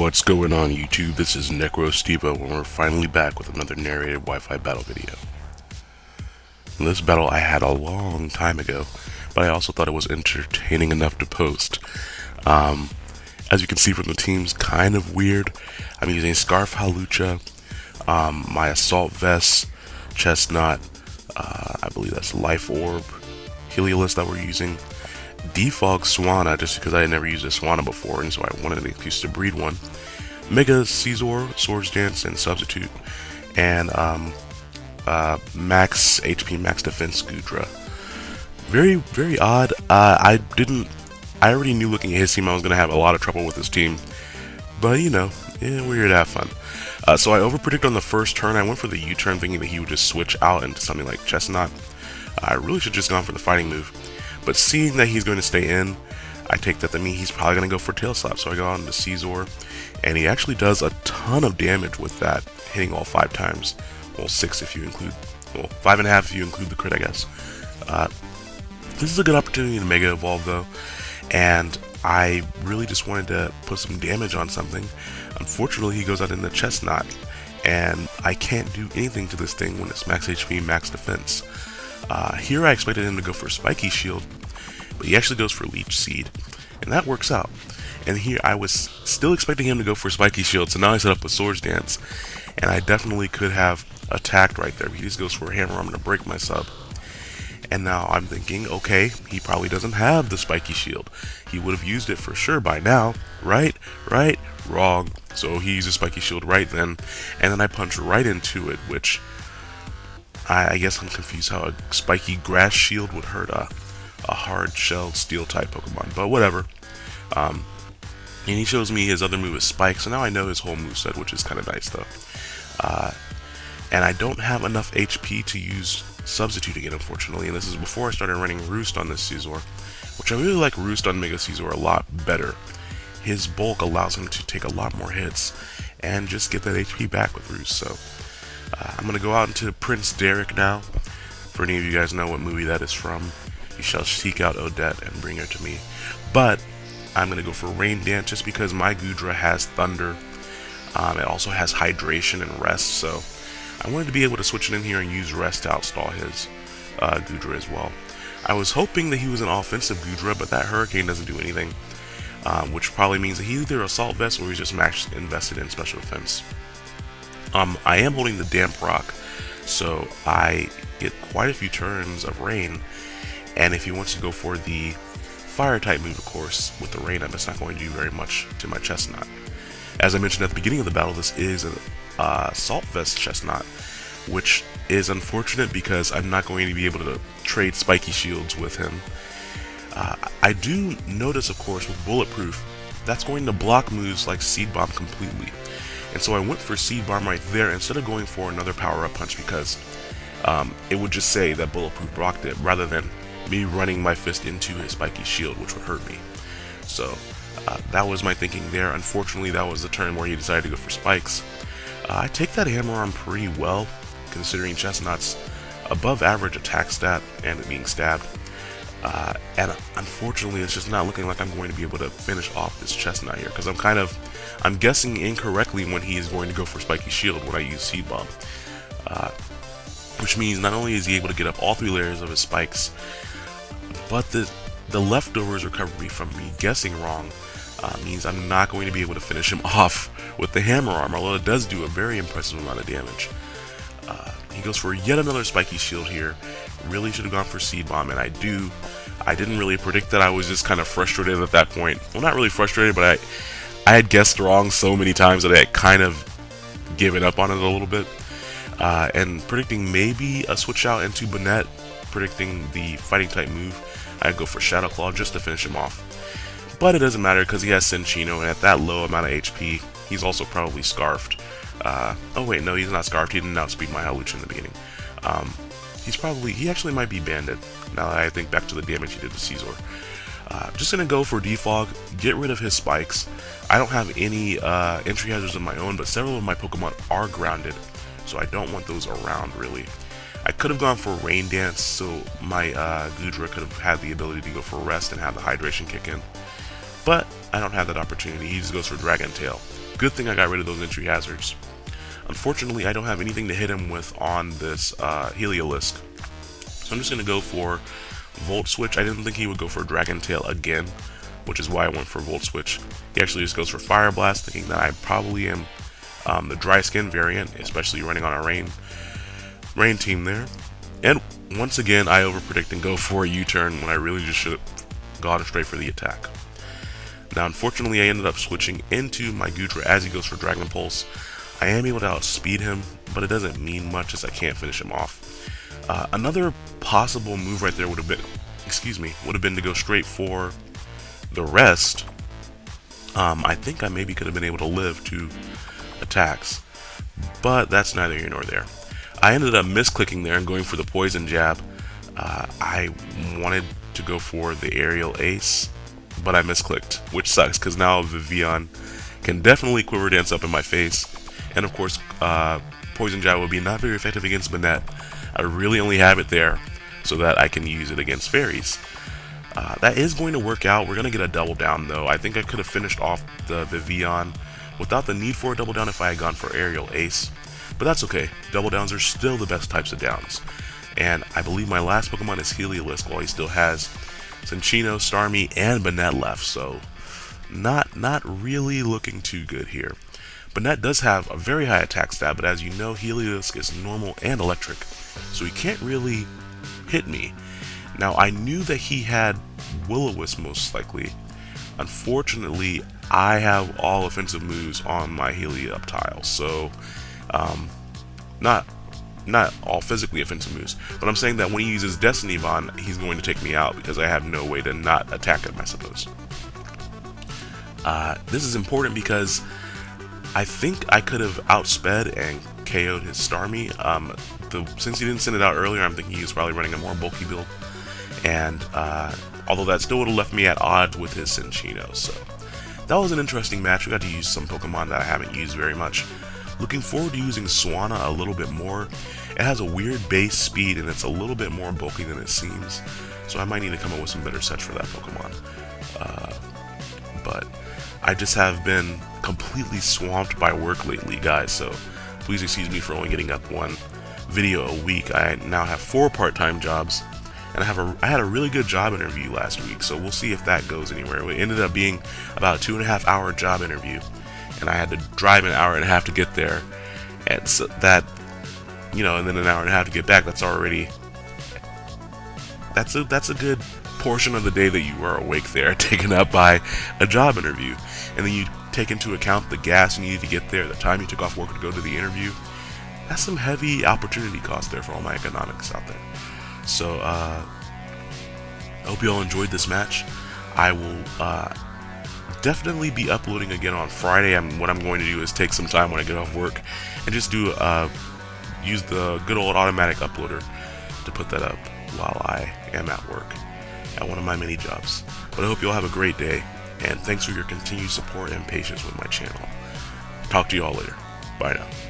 What's going on YouTube? This is NecroStevo and we're finally back with another narrated Wi-Fi battle video. In this battle I had a long time ago, but I also thought it was entertaining enough to post. Um, as you can see from the teams, kind of weird. I'm using Scarf Hawlucha, um, my Assault Vest, Chesnaught, uh, I believe that's Life Orb, Heliolisk that we're using, Defog Swanna just because I had never used a Swanna before and so I wanted an excuse to breed one. Mega Scizor, Swords Dance, and Substitute. And um, uh, Max HP, Max Defense Goodra. Very, very odd. Uh, I didn't. I already knew looking at his team I was going to have a lot of trouble with his team. But, you know, yeah, we're here to have fun. Uh, so I overpredict on the first turn. I went for the U-turn thinking that he would just switch out into something like Chesnaught. I really should have just gone for the fighting move. But seeing that he's going to stay in, I take that to mean he's probably going to go for tail slap. So I go on to Scizor, and he actually does a ton of damage with that, hitting all five times. Well, six if you include, well, five and a half if you include the crit, I guess. Uh, this is a good opportunity to Mega Evolve though, and I really just wanted to put some damage on something. Unfortunately, he goes out in the Chesnaught, and I can't do anything to this thing when it's max HP, max defense. Uh, here I expected him to go for Spiky Shield, but he actually goes for Leech Seed, and that works out. And here I was still expecting him to go for Spiky Shield, so now I set up a Swords Dance, and I definitely could have attacked right there. He just goes for a Hammer, I'm going to break my sub. And now I'm thinking, okay, he probably doesn't have the Spiky Shield. He would have used it for sure by now, right? Right? Wrong. So he uses Spiky Shield right then, and then I punch right into it, which I, I, guess I'm confused how a spiky grass shield would hurt a, a hard shell steel type Pokemon, but whatever. Um, and he shows me his other move is Spike, so now I know his whole move set, which is kind of nice though. Uh, and I don't have enough HP to use Substitute again, unfortunately, and this is before I started running Roost on this Scizor, which I really like Roost on Mega Scizor a lot better. His bulk allows him to take a lot more hits and just get that HP back with Roost, so uh, I'm going to go out into Prince Derek now. For any of you guys know what movie that is from, you shall seek out Odette and bring her to me. But I'm going to go for Rain Dance just because my Goodra has Thunder. Um, it also has Hydration and Rest, so I wanted to be able to switch it in here and use Rest to outstall his uh, Goodra as well. I was hoping that he was an offensive Goodra, but that Hurricane doesn't do anything, um, which probably means that he's either Assault Vest or he's just max invested in Special Defense. Um, I am holding the Damp Rock, so I get quite a few turns of rain. And if he wants to go for the fire type move, of course, with the rain, I'm just not going to do very much to my Chesnaught. As I mentioned at the beginning of the battle, this is a uh, Assault Vest Chesnaught, which is unfortunate because I'm not going to be able to trade spiky shields with him. Uh, I do notice, of course, with Bulletproof, that's going to block moves like Seed Bomb completely. And so I went for Seed Bomb right there instead of going for another power-up punch because um, it would just say that Bulletproof blocked it rather than me running my fist into his spiky shield, which would hurt me. So uh, that was my thinking there. Unfortunately, that was the turn where he decided to go for spikes. Uh, I take that hammer on pretty well, considering Chesnaught's above average attack stat and it being stabbed. Uh, and unfortunately, it's just not looking like I'm going to be able to finish off this Chesnaught here, because I'm kind of, I'm guessing incorrectly when he is going to go for Spiky Shield when I use Seed Bomb. Uh, which means not only is he able to get up all three layers of his spikes, but the, the leftovers recovery from me guessing wrong uh, means I'm not going to be able to finish him off with the Hammer Arm, although it does do a very impressive amount of damage. Uh, he goes for yet another spiky shield here. Really should have gone for seed bomb, and I do. I didn't really predict that. I was just kind of frustrated at that point. Well, not really frustrated, but I, I had guessed wrong so many times that I had kind of given up on it a little bit. Uh, and predicting maybe a switch out into Banette, predicting the fighting type move, I'd go for Shadow Claw just to finish him off. But it doesn't matter because he has Cinccino, and at that low amount of HP, he's also probably Scarfed. Uh, oh wait, no, he's not Scarfed. He didn't outspeed my Hawlucha in the beginning. Um, he's probably, he actually might be Banded, now that I think back to the damage he did to Scizor. Uh, just gonna go for Defog, get rid of his spikes. I don't have any uh, entry hazards of my own, but several of my Pokemon are grounded, so I don't want those around really. I could have gone for Rain Dance, so my uh, Goodra could have had the ability to go for Rest and have the Hydration kick in. But I don't have that opportunity. He just goes for Dragon Tail. Good thing I got rid of those entry hazards. Unfortunately, I don't have anything to hit him with on this uh, Heliolisk. So I'm just going to go for Volt Switch. I didn't think he would go for Dragon Tail again, which is why I went for Volt Switch. He actually just goes for Fire Blast, thinking that I probably am um, the Dry Skin variant, especially running on a Rain Rain team there. And once again, I overpredict and go for a U-turn when I really just should have gone straight for the attack. Now, unfortunately, I ended up switching into my Goodra as he goes for Dragon Pulse. I am able to outspeed him, but it doesn't mean much as I can't finish him off. Uh, another possible move right there would have been, excuse me, would have been to go straight for the rest. Um, I think I maybe could have been able to live two attacks, but that's neither here nor there. I ended up misclicking there and going for the poison jab. Uh, I wanted to go for the aerial ace, but I misclicked, which sucks because now Vivillon can definitely quiver dance up in my face. And of course, uh, poison jab will be not very effective against Banette. I really only have it there so that I can use it against fairies. Uh, that is going to work out. We're going to get a double down though. I think I could have finished off the Vivillon without the need for a double down if I had gone for aerial ace. But that's okay, double downs are still the best types of downs. And I believe my last Pokemon is Heliolisk while he still has Cinccino, Starmie, and Banette left, so not not really looking too good here. Banette does have a very high attack stat, but as you know, Heliolisk is normal and electric, so he can't really hit me. Now, I knew that he had Will-O-Wisp most likely. Unfortunately, I have all offensive moves on my Helioptile, so um, not not all physically offensive moves, but I'm saying that when he uses Destiny Bond, he's going to take me out because I have no way to not attack him, I suppose. Uh, this is important because I think I could have outsped and KO'd his Starmie. Um, the, since he didn't send it out earlier, I'm thinking he was probably running a more bulky build. And uh, although that still would have left me at odds with his Cinccino, so that was an interesting match. We got to use some Pokemon that I haven't used very much. Looking forward to using Swanna a little bit more. It has a weird base speed and it's a little bit more bulky than it seems. So I might need to come up with some better sets for that Pokemon. Uh, but I just have been completely swamped by work lately, guys. So please excuse me for only getting up one video a week. I now have four part-time jobs and I have a I had a really good job interview last week, so we'll see if that goes anywhere. It ended up being about a two and a half hour job interview, and I had to drive an hour and a half to get there, and so that, you know, and then an hour and a half to get back. That's already that's a that's a good portion of the day that you are awake there, taken up by a job interview, and then you take into account the gas you needed to get there, the time you took off work to go to the interview. That's some heavy opportunity cost there for all my economics out there. So, uh, I hope you all enjoyed this match. I will uh, definitely be uploading again on Friday. I'm, what I'm going to do is take some time when I get off work and just do uh, use the good old automatic uploader to put that up while I am at work at one of my many jobs. But I hope you all have a great day, and thanks for your continued support and patience with my channel. Talk to you all later. Bye now.